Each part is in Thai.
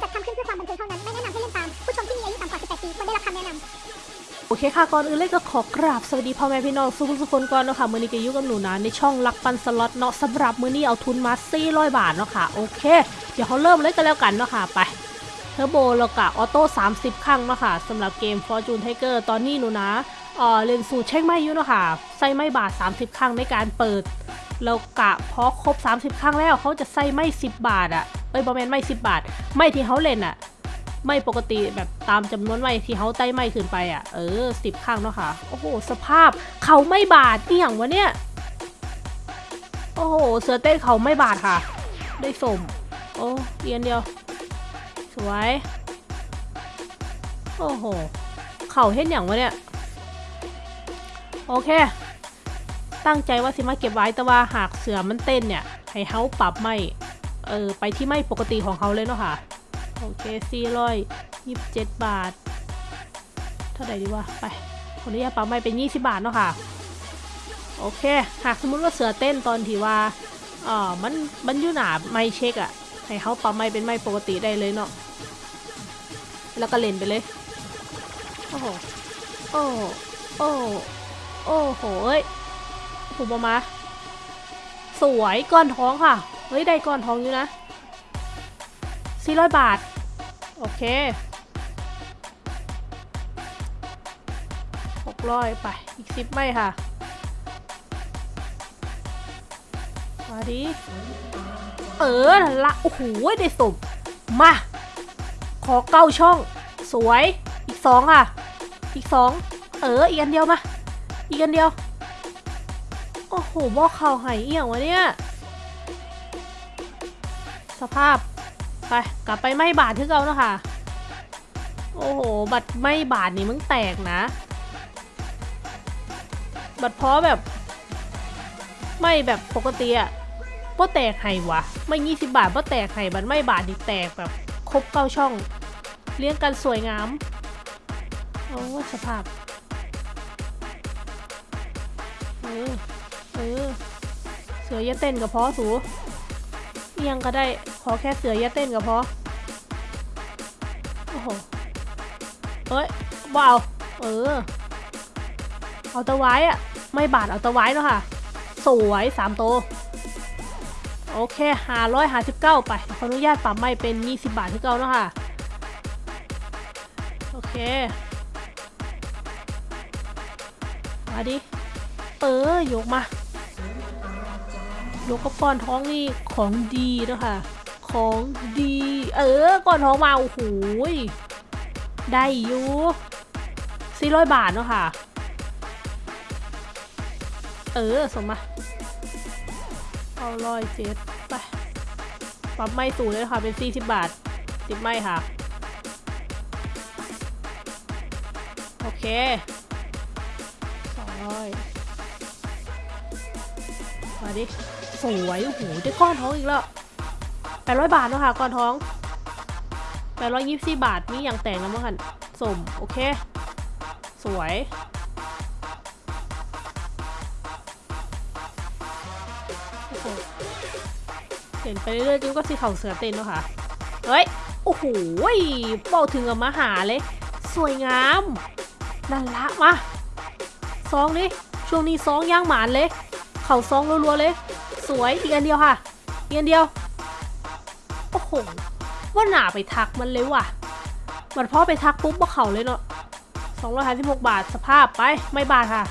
จัดทำขึ้นเพื่อความบันเทิงเท่านั้น ไม่แนะนำให้เล่นตาม ผู้ชมที่มีอายุต่ำกว่า 18 ปีควรได้รับคำแนะนำโอเคค่ะ ก่อนอื่นเลยก็ขอกราบสวัสดีพ่อแม่พี่น้องทุกๆคนก่อนเนาะค่ะมื้อนี้ก็ยู่กับหนูนะในช่องลักปันสล็อตเนาะสำหรับมื้อนี้เอาทุนมา400บาทเนาะค่ะโอเค เดี๋ยวเขาเริ่มเลยกันแล้วกันเนาะค่ะไปเทอร์โบแล้วก็ออโต้30 ครั้งเนาะค่ะสำหรับเกม Fortune Tiger ตอนนี้หนูนะเออเล่นสูตรเช็คไม่ยู่เนาะค่ะใส่ไม่บาท 30 ครั้งในการเปิดแล้วกะพอครบ 30 ครั้งแล้วเขาจะใส่ไม่ 10 บาทอะ เอ้ยบอแมนไม่10บบาท ไม่ที่เขาเล่นอะไม่ปกติแบบตามจำนวนไม่ที่เขาไต่ไม่ขึ้นไปอะเออ10ครั้งเนาะค่ะ โอ้โห สภาพเขาไม่บาทนี่อย่างวะเนี่ย โอ้โห เสือเต้นเขาไม่บาทค่ะ ได้สม โอ้เรียนเดียว สวย โอ้โห เขาเห็นอย่างวะเนี่ย โอเค ตั้งใจว่าสิมาเก็บไว้แต่ว่าหากเสือมันเต้นเนี่ย ให้เขาปรับไม่ เออไปที่ไม่ปกติของเขาเลยเนาะค่ะ โอเคสี่ร้อยยี่สิบเจ็ดบาท เท่าไหร่ดีวะ ไปขออนุญาตปรับไม่เป็นยี่สิบาทเนาะค่ะ โอเค หากสมมุติว่าเสือเต้นตอนที่ว่าเออมันมันอยู่หนาไม่เช็คอะให้เขาปรับไม่เป็นไม่ปกติได้เลยเนาะ แล้วก็เล่นไปเลย โอ้โห โอ้โอ้โอ้โหเอ้ยถูกปะมา สวยก้อนท้องค่ะ เฮ้ย ได้ก้อนทองอยู่นะ 400 บาท โอเค 600 ไป อีก 10 ไม่ค่ะ มาดิ เออละ โอ้โห ได้สมมา ขอเก้าช่อง สวย อีกสองค่ะ อีกสองเออ อีกอันเดียวมา อีกอันเดียว โอ้โหบอกเข่าหายเอี่ยงวะเนี่ย สภาพ ไป กลับไปไม่บาทที่เก่าแล้วค่ะ โอ้โห บัตรไม่บาทนี่มึงแตกนะ บัตรเพราะแบบ ไม่แบบปกติอะพ่แตกไห้วะ ไม่ยี่สิบบาทพ่แตกไห้บัตรไม่บาทนี่แตกแบบ ครบเก้าช่อง เลี้ยงกันสวยงาม โอ้สภาพเออเออเสือย่าเต้นกับพอสู ยงก็ได้ขอแค่เสืออย่าเต้นกับพอ โอ้โหเอ้ยว้าวเออ เอาตะไว้อะไม่บาดเอาตะไว้เนาะค่ะ สวยสามโต โอเคหาร้อยหาสิบเก้าไป ขออนุญาตปรับไม่เป็นยี่สิบบาทที่เก้าเนาะค่ะ โอเค มาดิ เออ ยกมา ยกกับก้อนท้องนี่ของดีนะคะของดี เออก้อนท้องมาโอ้โหได้อยู่สี่ร้อยบาทเนาะค่ะ เออส่งมาเอาร้อยเจ็ดไปปรับไม่สูงเลยค่ะเป็นสี่สิบบาท ติดไม่ค่ะ โอเคสองร้อยมาดิ สวยโอ้โหได้ก้อนท้องอีกแล้วแปดร้อยบาทเนาะค่ะก้อนท้องแปดร้อยยี่สิบบาทนี่อย่างแต่งแล้วมั้งคันสมโอเค สวยเห็นไปเรื่อยๆจิ้วก็สีเขาเสือเต้นเนาะค่ะเฮ้ยโอ้โหเป่าถึงกับมาหาเลย สวยงามนั่นละมาซองดิช่วงนี้ซองย่างหมานเลย เข่าซองรัวๆเลย สวยอีกอันเดียวค่ะอีกอันเดียว โอ้โห ว่าหนาไปทักมันเลยว่ะ มันพอไปทักปุ๊บว่าเข่าเลยเนาะสองร้อยห้าสิบหกบาทสภาพไปไม่บาทค่ะ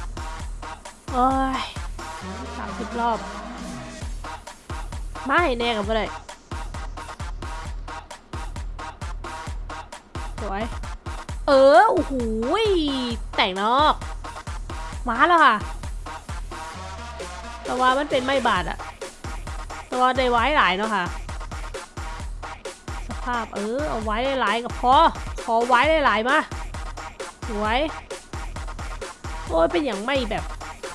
เอ้ยสามสิบรอบ ไม่แน่กับอะไรสวย เออ โอ้โหแต่งนอก มาแล้วค่ะแต่ว่ามันเป็นไม่บาดอะ ต่ว่าได้ไว้หลายเนาะค่ะ สภาพเออเอาไว้หลายกับพอขอไว้หลายมาสวยโอ้ยเป็นอย่างไม่แบบ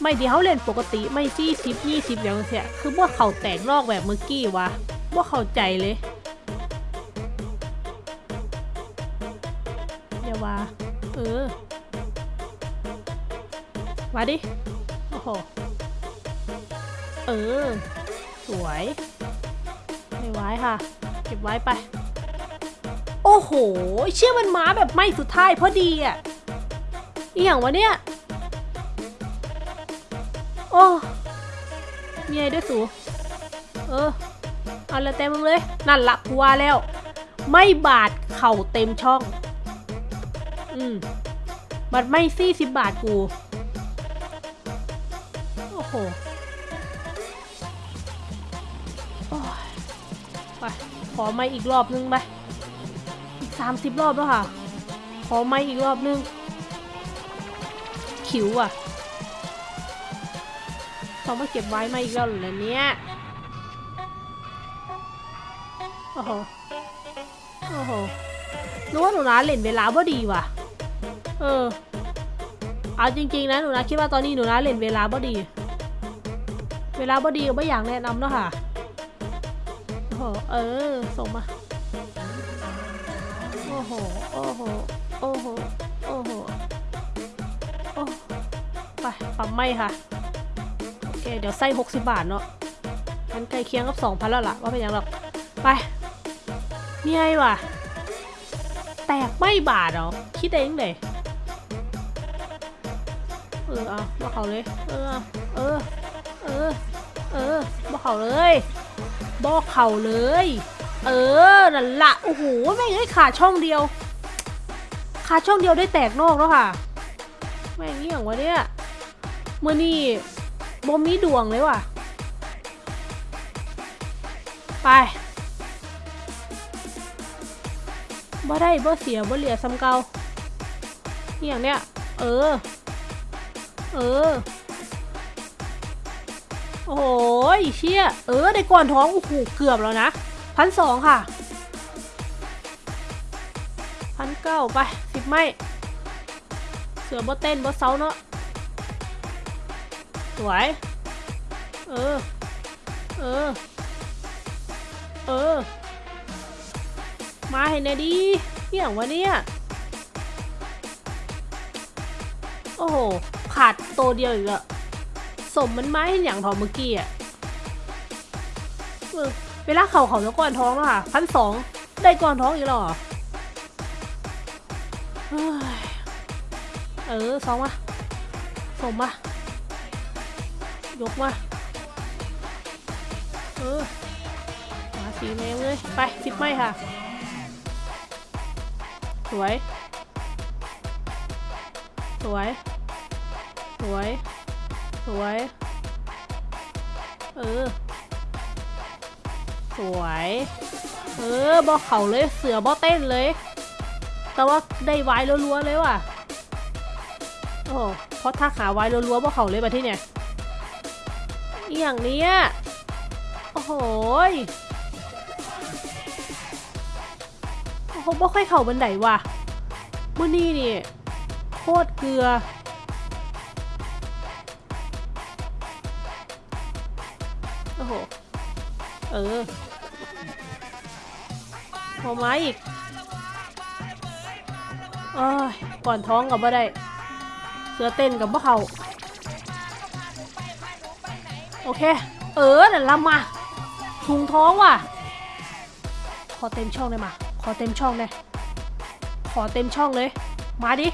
ไม่ที่เขาเล่นปกติไม่ซี่สิบยี่สิบอย่างเสียคือว่าเขาแตกนอกแบบเมื่อกี้วะว่าเข้าใจเลยอย่าว่าเออมาดิโอ้โหเออ วยไม่ไว้ค่ะ เก็บไว้ไป โอ้โห เชื่อมันม้าแบบไม่สุดท้ายพอดีอะอหย่างวะเนี่ย โอ้มีอะไรด้วยสูเออ เอาละเต็มเลย นั่นละกูว่าแล้ว ไม่บาดเข่าเต็มช่อง อืมบัดไม่ซี่สิบบาทกู โอ้โห ไป ขอไม่อีกรอบนึงไป อีกสามสิบรอบแล้วค่ะ ขอไม่อีกรอบนึง ขิวอะต้องมาเก็บไว้ไมาอีกแล้วเหรอเนี่ยโอ้โห โอ้โหนึกว่าหนูนะเล่นเวลาบ่ดีว่ะ เออ เอาจริง ๆ นะหนูนะคิดว่าตอนนี้หนูนะเล่นเวลาบ่ดี เวลาบ่ดีก็ไม่อยากแนะนำเนาะค่ะ ห เออ ส่งมา โอ้โห โอ้โห โอ้โห โอ้โห โอ้ไปปั๊มไม่ค่ะ โอเค เดี๋ยวใส่60 บาทเนาะมันใกล้เคียงกับ2,000แล้วล่ะ ว่าเป็นย่างหรอก ไปมีไงวะ แตกไม่บาทเหรอ คิดเองเลยเออ เอาบอกเขาเลย เออ เออ เออ เออบอกเขาเลย บอกเขาเลย เออนั่นละโอ้โหแม่งได้ขาดช่องเดียว ขาดช่องเดียวได้แตกนอกแล้วค่ะ แม่งเงี้ยงวะเนี่ยเมื่อนี่บ่มีดวงเลยว่ะ ไปบ่ได้บ่เสียบ่เหลียซ้ำเก่าอย่างเนี้ยเออ เออ โอ้โหเชี่ย เออ ได้ก่อนท้อง โอ้โห เกือบแล้วนะพันสองค่ะพันเก้าไปสิบไม่เสือบ่เต้นบ่เซาเนาะสวย เออ เออ เออ มาเห็นไหนดีเอย่างวะเนี่ย โอ้โห ขาดโตเดียวอีกแล้ว สมมันไม้เห็นอย่างทอเมื่อกี้อะเวลาเข่าเขาแล้วก่อนท้องแล้วค่ะพันสองได้ก่อนท้องอีกหรอเออสองมาสมมายกมาเออมาสีแมงเลยไปสิบไม้ค่ะ สวย สวย สวย สวย เออ สวย เออบอเข่าเลย เสือบอเต้นเลย แต่ว่าได้ไว้รัวๆเลยว่ะ โอ้เพราะถ้าขาไว้รัวๆบอเข่าเลยแบบที่เนี่ยอย่างเนี้ย โอ้โหโอ้โหบ่ค่อยเข่าบันไดว่ะมื่อนี้นี่โคตรเกลือ เออพอไม้อีกอ้ยก่อนท้องกับบ่ได้ เสือเต้นกับบ่เขาโอเค เออนั่นละมาถุงท้องว่ะ ขอเต็มช่องเลยมา ขอเต็มช่องเลยขอเต็มช่องเลย มาดิ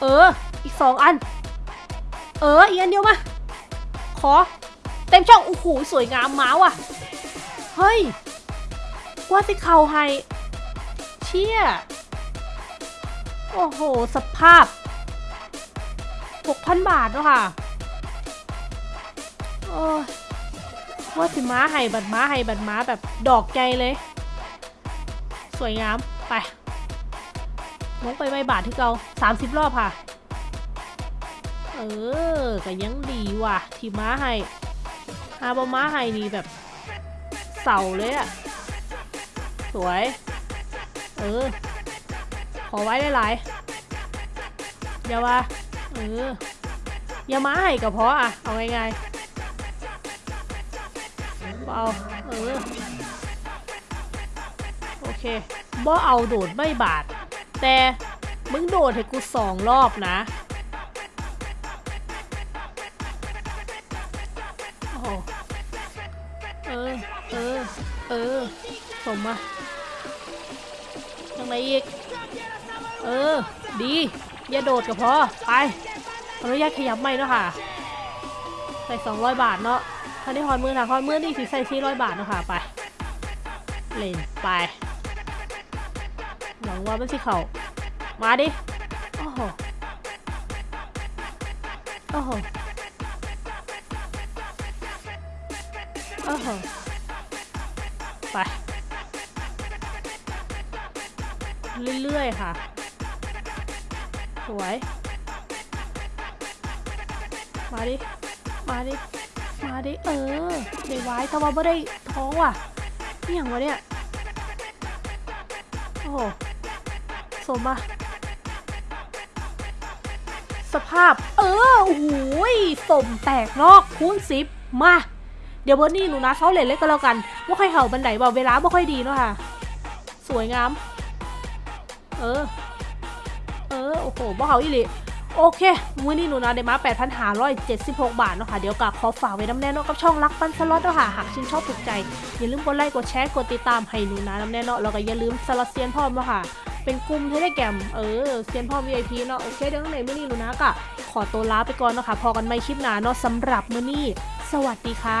เออ อีกสองอัน เออ อีกอันเดียวมา เต็มช่องโอ้โหสวยงามม้าว่ะ เฮ้ย ว่าสิเขาให้เชี่ย โอ้โห สภาพ 6,000 บาทเนาะค่ะ โอ้ยว่าสิม้าให้บัดม้าให้บัดม้าแบบดอกใจเลย สวยงาม ไปลงไปใบบาทที่เกาสามสิบรอบค่ะ เออก็ยังดีว่ะ ที่ม้าให้ ฮาบอม้าให้นี่แบบเสาเลยอะสวย เออ ขอไว้หลายๆอย่าว่าเอออย่ามาให้ก็พออะเอาง่ายๆเอาเออโอเคบ่เอาโดดไม่บาด แต่มึงโดดให้กูสองรอบนะ ออเออเออสมมาางในอีก เออ ดี อย่าโดดก็พอ ไปขออนุญาตขยับไม่เนาะค่ะ ใส่200บาทเนาะถ้าได้ฮอนมือถ้าฮอนมือนี่สิใส่400บาทเนาะค่ะ ไป เล่นไปหวังว่ามันสิเขามาดิ โอ้โห โอ้โห โอ้โห ไป เรื่อยๆค่ะ สวย มาดิ มาดิ มาดิ เออเดี๋ยวไว้แต่ว่าไม่ได้ท้องว่ะนี่อย่างวะเนี่ย โอ้โหสมอะสภาพ เออโอ้โหยสมแตกนอกคูณสิบมา เดี๋ยวเบอร์นี่หนูนะเซาเลนเล็กก็แล้วกันว่าค่อยเห่าบันไดบอกเวลาบ่ค่อยดีเนาะค่ะ สวยงาม เออ เออ โอ้โหบ่เห่าอีหลีโอเค มื้อนี้ลูนะได้มา 8,576 บาทเนาะค่ะ เดี๋ยวกะขอฝากไว้นำแน่เนาะกับช่องรักปันสล็อตเนาะค่ะ หากชื่นชอบถูกใจ อย่าลืมกดไลค์ กดแชร์ กดติดตามให้หนูนะน้ำแน่เนาะ แล้วก็อย่าลืมสล็อตเซียนพร้อมเนาะค่ะ เป็นกลุ่มเทเลแกรมเออเซียนพ่อ VIP เนาะโอเคเดี๋ยวในมื้อนี้ลูนะกะขอตัวลาไปก่อนเนาะค่ะพอกันใหม่คลิปหน้าเนาะสำหรับมื้อนี้ สวัสดีค่ะ